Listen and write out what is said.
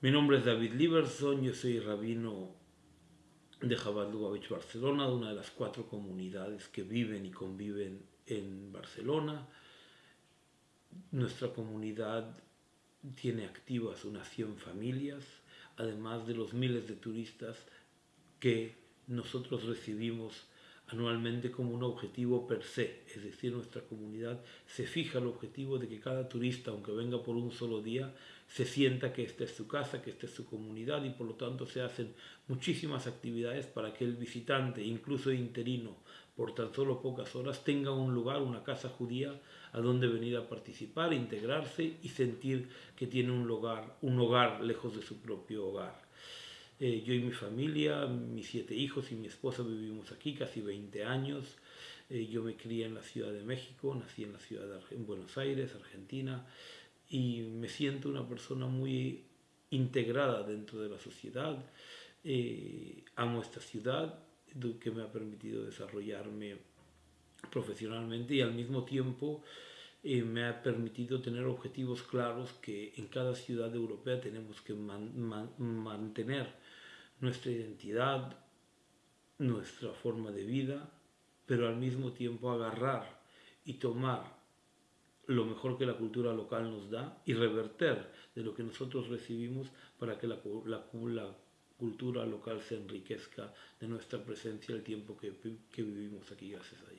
Mi nombre es David Liberson, yo soy rabino de Chabad Lubavitch, Barcelona, de una de las cuatro comunidades que viven y conviven en Barcelona. Nuestra comunidad tiene activas unas 100 familias, además de los miles de turistas que nosotros recibimos anualmente como un objetivo per se, es decir, nuestra comunidad se fija el objetivo de que cada turista, aunque venga por un solo día, se sienta que esta es su casa, que esta es su comunidad y por lo tanto se hacen muchísimas actividades para que el visitante, incluso interino, por tan solo pocas horas, tenga un lugar, una casa judía a donde venir a participar, integrarse y sentir que tiene un hogar, un hogar lejos de su propio hogar. Eh, yo y mi familia, mis siete hijos y mi esposa vivimos aquí casi 20 años. Eh, yo me crié en la Ciudad de México, nací en la ciudad de en Buenos Aires, Argentina, y me siento una persona muy integrada dentro de la sociedad. Eh, amo esta ciudad que me ha permitido desarrollarme profesionalmente y al mismo tiempo me ha permitido tener objetivos claros que en cada ciudad europea tenemos que mantener nuestra identidad, nuestra forma de vida, pero al mismo tiempo agarrar y tomar lo mejor que la cultura local nos da y reverter de lo que nosotros recibimos para que la, cultura local se enriquezca de nuestra presencia el tiempo que, que vivimos aquí, gracias a